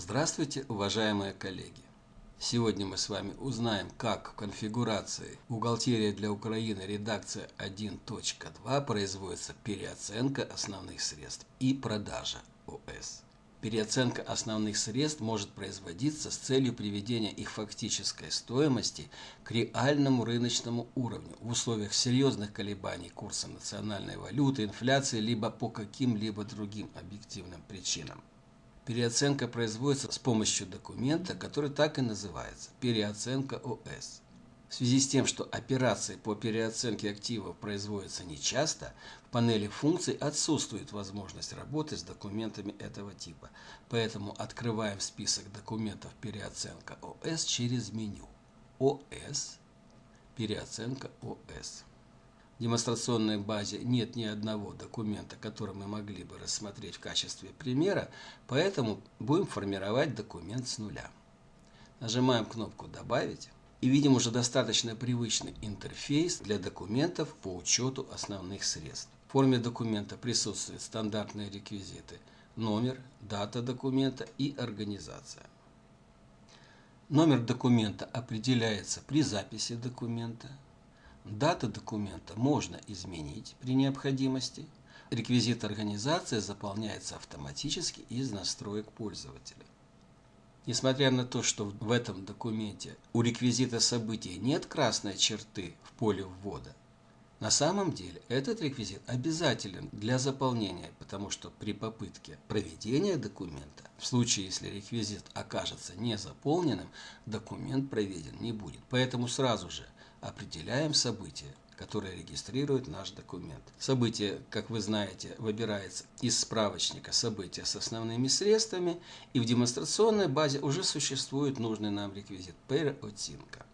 Здравствуйте, уважаемые коллеги! Сегодня мы с вами узнаем, как в конфигурации «Бухгалтерия для Украины. Редакция 1.2» производится переоценка основных средств и продажа ОС. Переоценка основных средств может производиться с целью приведения их фактической стоимости к реальному рыночному уровню в условиях серьезных колебаний курса национальной валюты, инфляции, либо по каким-либо другим объективным причинам. Переоценка производится с помощью документа, который так и называется – переоценка ОС. В связи с тем, что операции по переоценке активов производятся нечасто, в панели функций отсутствует возможность работы с документами этого типа. Поэтому открываем список документов переоценка ОС через меню ОС, переоценка ОС. Демонстрационной базе нет ни одного документа, который мы могли бы рассмотреть в качестве примера, поэтому будем формировать документ с нуля. Нажимаем кнопку «Добавить» и видим уже достаточно привычный интерфейс для документов по учету основных средств. В форме документа присутствуют стандартные реквизиты – номер, дата документа и организация. Номер документа определяется при записи документа, Дата документа можно изменить при необходимости. Реквизит организации заполняется автоматически из настроек пользователя. Несмотря на то, что в этом документе у реквизита событий нет красной черты в поле ввода, на самом деле этот реквизит обязателен для заполнения, потому что при попытке проведения документа, в случае если реквизит окажется не заполненным, документ проведен не будет. Поэтому сразу же определяем событие, которое регистрирует наш документ. Событие, как вы знаете, выбирается из справочника события с основными средствами, и в демонстрационной базе уже существует нужный нам реквизит переоценка.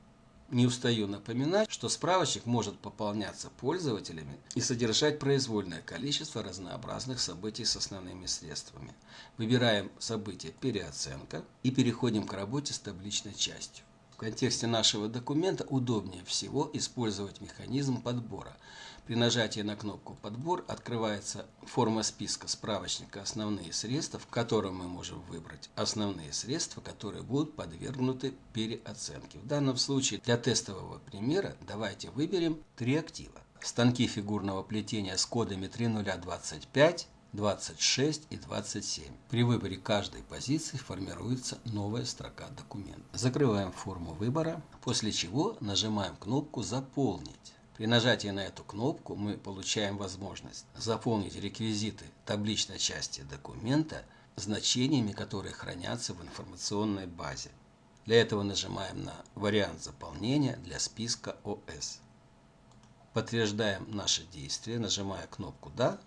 Не устаю напоминать, что справочник может пополняться пользователями и содержать произвольное количество разнообразных событий с основными средствами. Выбираем событие «Переоценка» и переходим к работе с табличной частью. В контексте нашего документа удобнее всего использовать механизм подбора. При нажатии на кнопку «Подбор» открывается форма списка справочника «Основные средства», в котором мы можем выбрать основные средства, которые будут подвергнуты переоценке. В данном случае для тестового примера давайте выберем три актива. Станки фигурного плетения с кодами 3025, 26 и 27. При выборе каждой позиции формируется новая строка документа. Закрываем форму выбора, после чего нажимаем кнопку «Заполнить». При нажатии на эту кнопку мы получаем возможность заполнить реквизиты табличной части документа значениями, которые хранятся в информационной базе. Для этого нажимаем на вариант заполнения для списка ОС. Подтверждаем наше действие, нажимая кнопку «Да»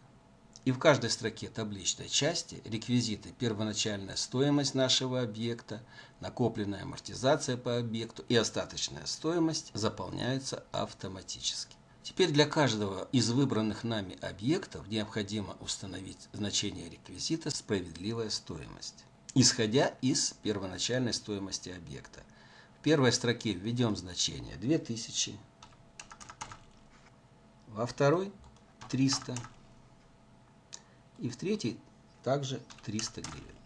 И в каждой строке табличной части реквизиты первоначальная стоимость нашего объекта, накопленная амортизация по объекту и остаточная стоимость заполняются автоматически. Теперь для каждого из выбранных нами объектов необходимо установить значение реквизита «Справедливая стоимость», исходя из первоначальной стоимости объекта. В первой строке введем значение 2000, во второй 300 и в третий также 300 гривен.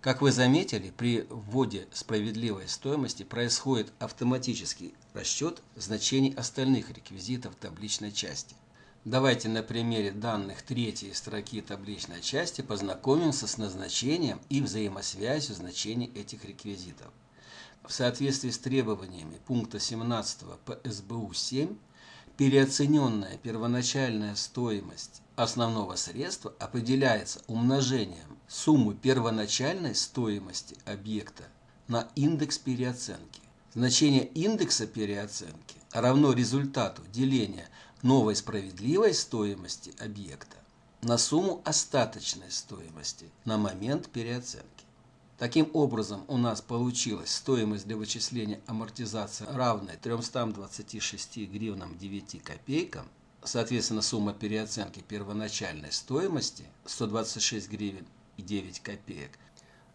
Как вы заметили, при вводе справедливой стоимости происходит автоматический расчет значений остальных реквизитов табличной части. Давайте на примере данных третьей строки табличной части познакомимся с назначением и взаимосвязью значений этих реквизитов. В соответствии с требованиями пункта 17 по СБУ 7 переоцененная первоначальная стоимость основного средства определяется умножением суммы первоначальной стоимости объекта на индекс переоценки. Значение индекса переоценки равно результату деления новой справедливой стоимости объекта на сумму остаточной стоимости на момент переоценки. Таким образом, у нас получилась стоимость для вычисления амортизации равная 326 гривнам 9 копейкам. Соответственно, сумма переоценки первоначальной стоимости 126 гривен и 9 копеек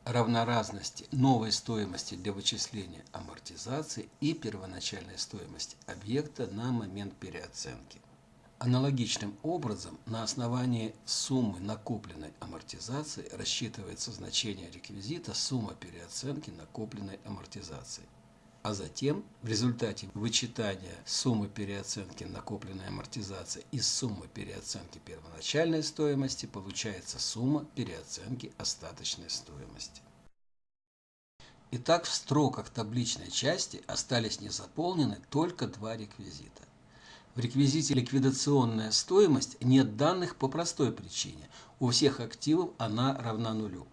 равна разности новой стоимости для вычисления амортизации и первоначальной стоимости объекта на момент переоценки. Аналогичным образом на основании суммы накопленной амортизации рассчитывается значение реквизита сумма переоценки накопленной амортизации. А затем в результате вычитания суммы переоценки накопленной амортизации из суммы переоценки первоначальной стоимости получается сумма переоценки остаточной стоимости. Итак, в строках табличной части остались незаполнены только два реквизита. В реквизите ликвидационная стоимость нет данных по простой причине. У всех активов она равна нулю.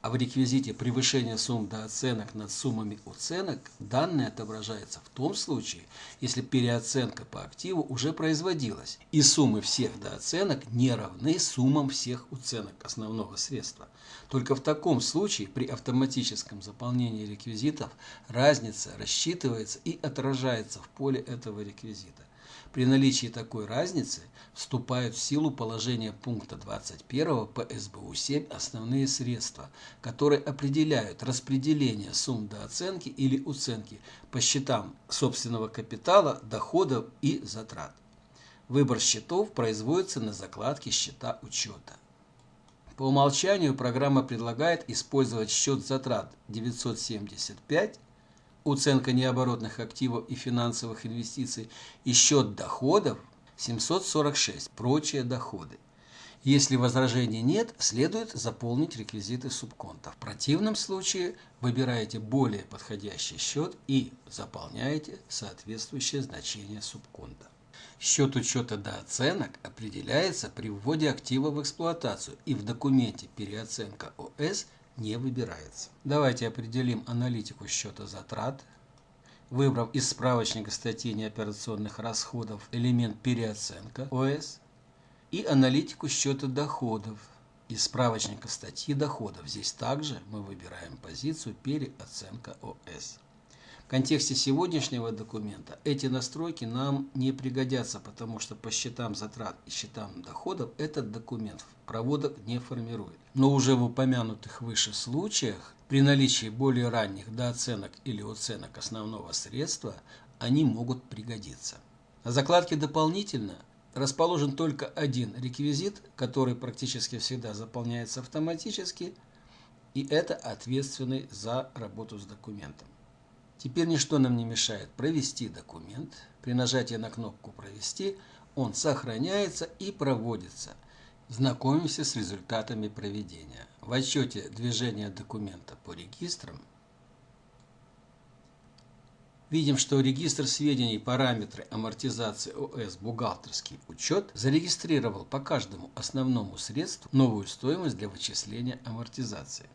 А в реквизите превышение сумм до оценок над суммами уценок данные отображаются в том случае, если переоценка по активу уже производилась, и суммы всех дооценок не равны суммам всех уценок основного средства. Только в таком случае при автоматическом заполнении реквизитов разница рассчитывается и отражается в поле этого реквизита. При наличии такой разницы вступают в силу положения пункта 21 по СБУ-7 основные средства, которые определяют распределение сумм дооценки или уценки по счетам собственного капитала, доходов и затрат. Выбор счетов производится на закладке счета учета. По умолчанию программа предлагает использовать счет затрат 975 Уценка необоротных активов и финансовых инвестиций и счет доходов 746, прочие доходы. Если возражений нет, следует заполнить реквизиты субконта. В противном случае выбираете более подходящий счет и заполняете соответствующее значение субконта. Счет учета до оценок определяется при вводе актива в эксплуатацию и в документе переоценка ОС не выбирается. Давайте определим аналитику счета затрат. Выбрав из справочника статьи неоперационных расходов элемент переоценка ОС и аналитику счета доходов из справочника статьи доходов. Здесь также мы выбираем позицию переоценка ОС контексте сегодняшнего документа эти настройки нам не пригодятся, потому что по счетам затрат и счетам доходов этот документ проводок не формирует. Но уже в упомянутых выше случаях, при наличии более ранних дооценок или оценок основного средства, они могут пригодиться. На закладке «Дополнительно» расположен только один реквизит, который практически всегда заполняется автоматически, и это ответственный за работу с документом. Теперь ничто нам не мешает провести документ. При нажатии на кнопку «Провести» он сохраняется и проводится. Знакомимся с результатами проведения. В отчете движения документа по регистрам видим, что регистр сведений параметры амортизации ОС бухгалтерский учет зарегистрировал по каждому основному средству новую стоимость для вычисления амортизации.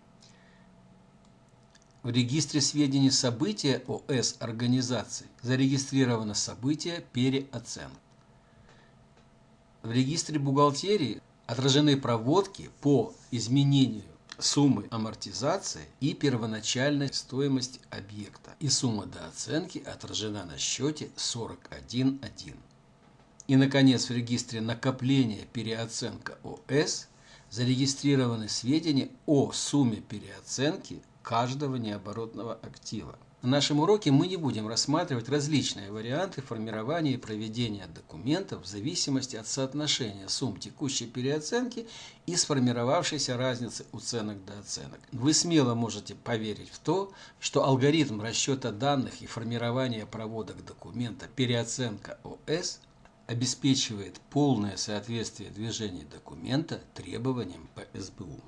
В регистре сведений события ОС организации зарегистрировано событие переоценки. В регистре бухгалтерии отражены проводки по изменению суммы амортизации и первоначальной стоимости объекта. И сумма дооценки отражена на счете 41.1. И, наконец, в регистре накопления переоценка ОС зарегистрированы сведения о сумме переоценки каждого необоротного актива. На нашем уроке мы не будем рассматривать различные варианты формирования и проведения документов в зависимости от соотношения сумм текущей переоценки и сформировавшейся разницы уценок до оценок. Вы смело можете поверить в то, что алгоритм расчета данных и формирования проводок документа переоценка ОС обеспечивает полное соответствие движения документа требованиям по СБУ.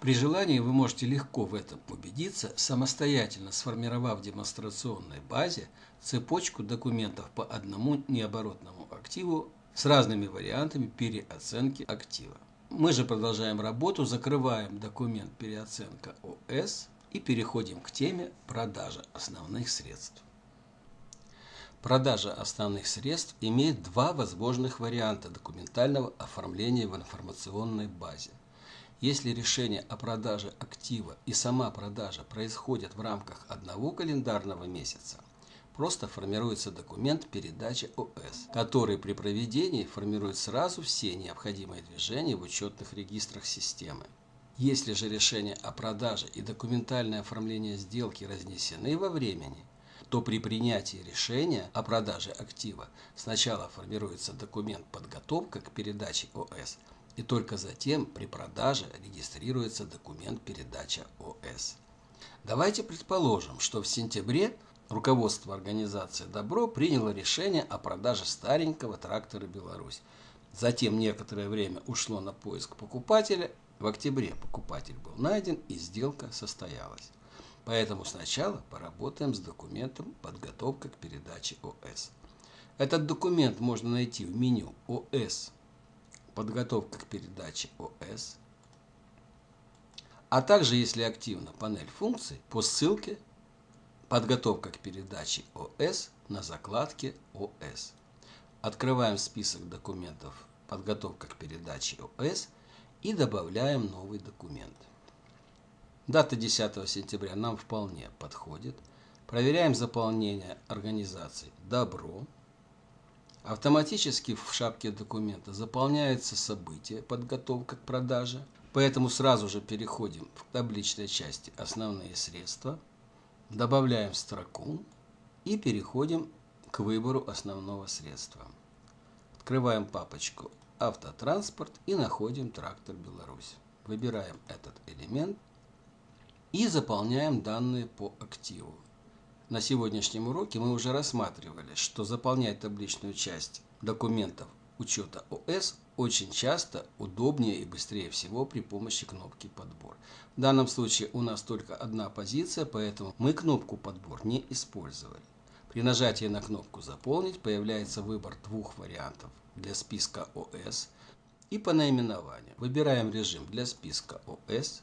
При желании вы можете легко в этом убедиться, самостоятельно сформировав в демонстрационной базе цепочку документов по одному необоротному активу с разными вариантами переоценки актива. Мы же продолжаем работу, закрываем документ переоценка ОС и переходим к теме продажа основных средств. Продажа основных средств имеет два возможных варианта документального оформления в информационной базе. Если решение о продаже актива и сама продажа происходят в рамках одного календарного месяца, просто формируется документ передачи ОС, который при проведении формирует сразу все необходимые движения в учетных регистрах системы. Если же решение о продаже и документальное оформление сделки разнесены во времени, то при принятии решения о продаже актива сначала формируется документ подготовка к передаче ОС, и только затем при продаже регистрируется документ передача ОС. Давайте предположим, что в сентябре руководство организации «Добро» приняло решение о продаже старенького трактора «Беларусь». Затем некоторое время ушло на поиск покупателя. В октябре покупатель был найден и сделка состоялась. Поэтому сначала поработаем с документом «Подготовка к передаче ОС». Этот документ можно найти в меню ОС «Подготовка к передаче ОС», а также, если активна панель функций, по ссылке «Подготовка к передаче ОС» на закладке ОС. Открываем список документов «Подготовка к передаче ОС» и добавляем новый документ. Дата 10 сентября нам вполне подходит. Проверяем заполнение организации «Добро». Автоматически в шапке документа заполняется событие «Подготовка к продаже». Поэтому сразу же переходим в табличной части «Основные средства», добавляем строку и переходим к выбору основного средства. Открываем папочку «Автотранспорт» и находим «Трактор Беларусь». Выбираем этот элемент и заполняем данные по активу. На сегодняшнем уроке мы уже рассматривали, что заполнять табличную часть документов учета ОС очень часто удобнее и быстрее всего при помощи кнопки «Подбор». В данном случае у нас только одна позиция, поэтому мы кнопку «Подбор» не использовали. При нажатии на кнопку «Заполнить» появляется выбор двух вариантов для списка ОС и по наименованию. Выбираем режим для списка ОС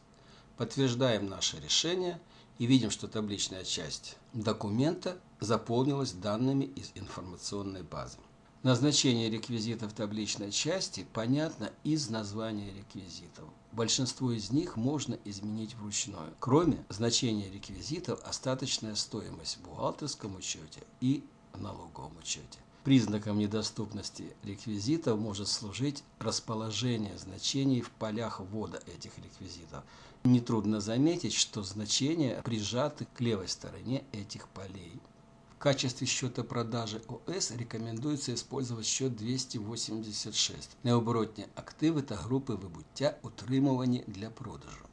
Подтверждаем наше решение и видим, что табличная часть документа заполнилась данными из информационной базы. Назначение реквизитов табличной части понятно из названия реквизитов. Большинство из них можно изменить вручную, кроме значения реквизитов остаточная стоимость в бухгалтерском учете и налоговом учете. Признаком недоступности реквизитов может служить расположение значений в полях ввода этих реквизитов. Нетрудно заметить, что значения прижаты к левой стороне этих полей. В качестве счета продажи ОС рекомендуется использовать счет 286. Необоротні активи та групи вибуття утримувані для продажу.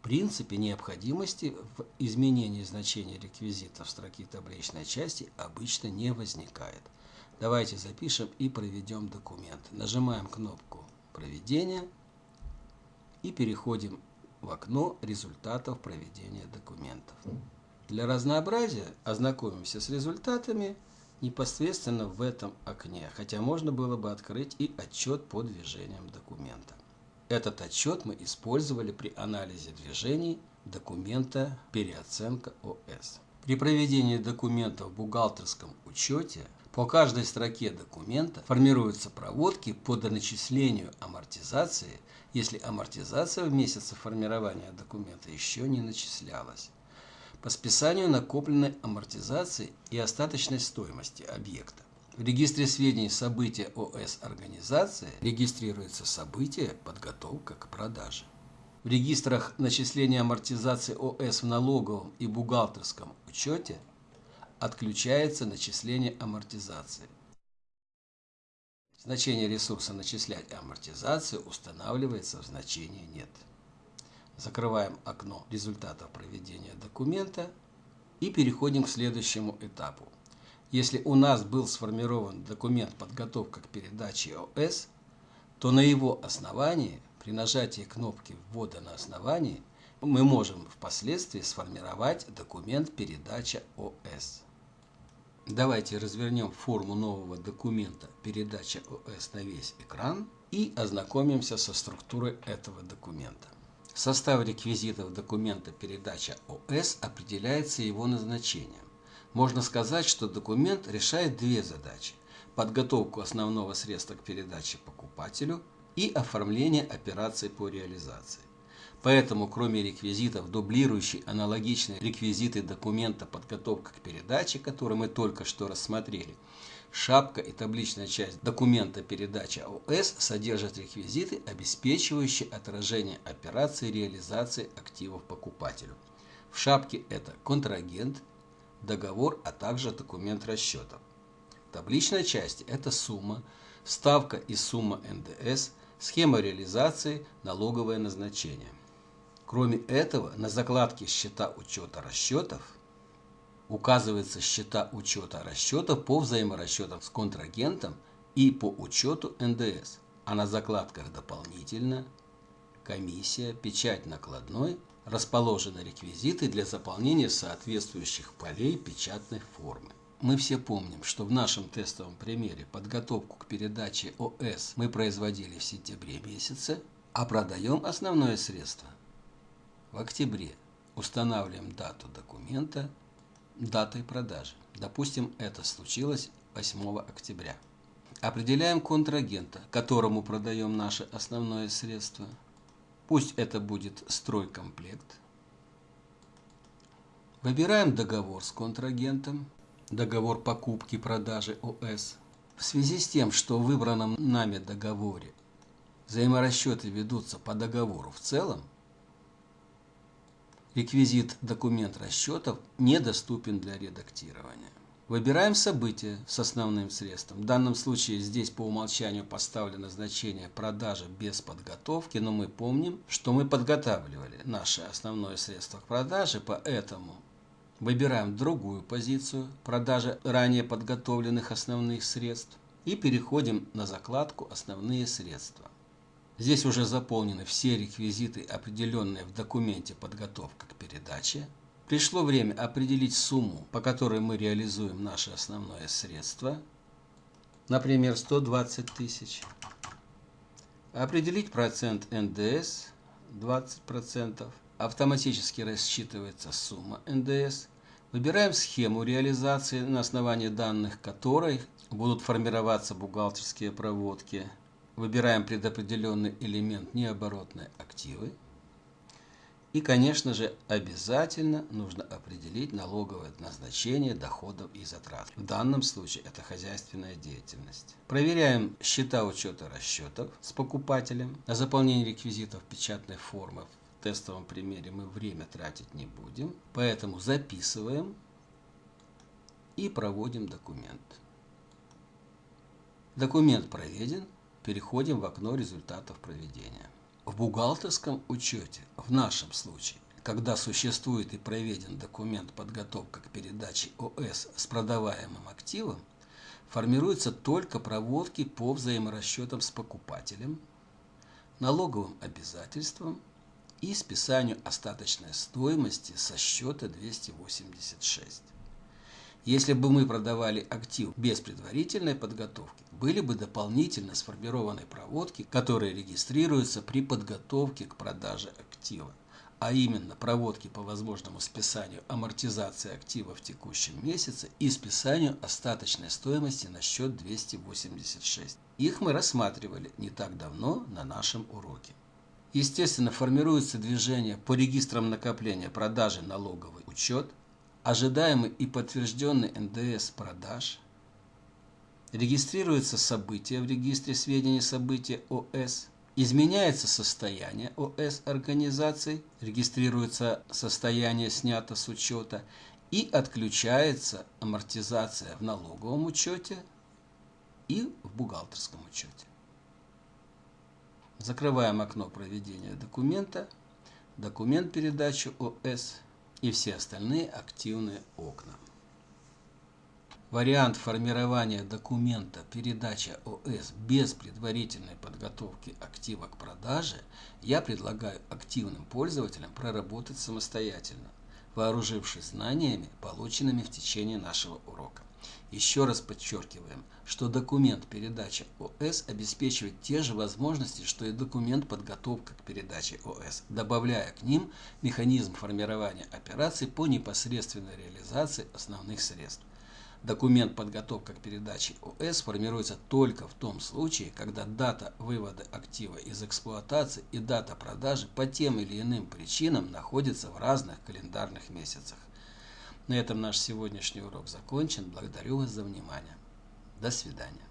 В принципе, необходимости в изменении значения реквизита в строке табличной части обычно не возникает. Давайте запишем и проведем документ. Нажимаем кнопку «Проведение» и переходим в окно результатов проведения документов. Для разнообразия ознакомимся с результатами непосредственно в этом окне, хотя можно было бы открыть и отчет по движениям документа. Этот отчет мы использовали при анализе движений документа «Переоценка ОС». При проведении документа в бухгалтерском учете по каждой строке документа формируются проводки по доначислению амортизации, если амортизация в месяце формирования документа еще не начислялась. По списанию накопленной амортизации и остаточной стоимости объекта. В регистре сведений события ОС организации регистрируется событие подготовка к продаже. В регистрах начисления амортизации ОС в налоговом и бухгалтерском учете отключается начисление амортизации. Значение ресурса «Начислять амортизацию» устанавливается в значении «Нет». Закрываем окно результатов проведения документа и переходим к следующему этапу. Если у нас был сформирован документ подготовка к передаче ОС, то на его основании, при нажатии кнопки ввода на основании, мы можем впоследствии сформировать документ передача ОС. Давайте развернем форму нового документа «Передача ОС на весь экран» и ознакомимся со структурой этого документа. Состав реквизитов документа «Передача ОС» определяется его назначением. Можно сказать, что документ решает две задачи – подготовку основного средства к передаче покупателю и оформление операций по реализации. Поэтому, кроме реквизитов, дублирующий аналогичные реквизиты документа подготовка к передаче, который мы только что рассмотрели, шапка и табличная часть документа передача ОС содержат реквизиты, обеспечивающие отражение операции реализации активов покупателю. В шапке это контрагент, договор, а также документ расчетов. В табличной части это сумма, ставка и сумма НДС, схема реализации, налоговое назначение. Кроме этого, на закладке счета учета расчетов указываются счета учета расчетов по взаиморасчетам с контрагентом и по учету НДС, а на закладках дополнительно комиссия, печать накладной, расположены реквизиты для заполнения соответствующих полей печатной формы. Мы все помним, что в нашем тестовом примере подготовку к передаче ОС мы производили в сентябре месяце, а продаем основное средство в октябре. Устанавливаем дату документа датой продажи. Допустим, это случилось 8 октября. Определяем контрагента, которому продаем наше основное средство. Пусть это будет стройкомплект. Выбираем договор с контрагентом, договор покупки-продажи ОС. В связи с тем, что в выбранном нами договоре взаиморасчеты ведутся по договору в целом, Реквизит «Документ расчетов» недоступен для редактирования. Выбираем событие с основным средством. В данном случае здесь по умолчанию поставлено значение продажи без подготовки, но мы помним, что мы подготавливали наше основное средство к продаже, поэтому выбираем другую позицию продажи ранее подготовленных основных средств и переходим на закладку «Основные средства». Здесь уже заполнены все реквизиты, определенные в документе подготовка к передаче. Пришло время определить сумму, по которой мы реализуем наше основное средство, например, 120 тысяч. Определить процент НДС 20%. Автоматически рассчитывается сумма НДС. Выбираем схему реализации, на основании данных которой будут формироваться бухгалтерские проводки – Выбираем предопределенный элемент необоротные активы. И, конечно же, обязательно нужно определить налоговое назначение доходов и затрат. В данном случае это хозяйственная деятельность. Проверяем счета учета расчетов с покупателем. На заполнение реквизитов печатной формы в тестовом примере мы время тратить не будем. Поэтому записываем и проводим документ. Документ проведен. Переходим в окно результатов проведения. В бухгалтерском учете, в нашем случае, когда существует и проведен документ подготовка к передаче ОС с продаваемым активом, формируются только проводки по взаиморасчетам с покупателем, налоговым обязательствам и списанию остаточной стоимости со счета 286. Если бы мы продавали актив без предварительной подготовки, были бы дополнительно сформированы проводки, которые регистрируются при подготовке к продаже актива, а именно проводки по возможному списанию амортизации актива в текущем месяце и списанию остаточной стоимости на счет 286. Их мы рассматривали не так давно на нашем уроке. Естественно, формируется движение по регистрам накопления продажи налоговый учет – ожидаемый и подтвержденный НДС продаж, регистрируется событие в регистре сведений события ОС, изменяется состояние ОС организации, регистрируется состояние снято с учета. И отключается амортизация в налоговом учете и в бухгалтерском учете. Закрываем окно проведения документа, документ передачи ОС и все остальные активные окна. Вариант формирования документа передача ОС без предварительной подготовки актива к продаже я предлагаю активным пользователям проработать самостоятельно, вооружившись знаниями, полученными в течение нашего урока. Еще раз подчеркиваем, что документ передачи ОС обеспечивает те же возможности, что и документ подготовка к передаче ОС, добавляя к ним механизм формирования операций по непосредственной реализации основных средств. Документ подготовка к передаче ОС формируется только в том случае, когда дата вывода актива из эксплуатации и дата продажи по тем или иным причинам находятся в разных календарных месяцах. На этом наш сегодняшний урок закончен. Благодарю вас за внимание. До свидания.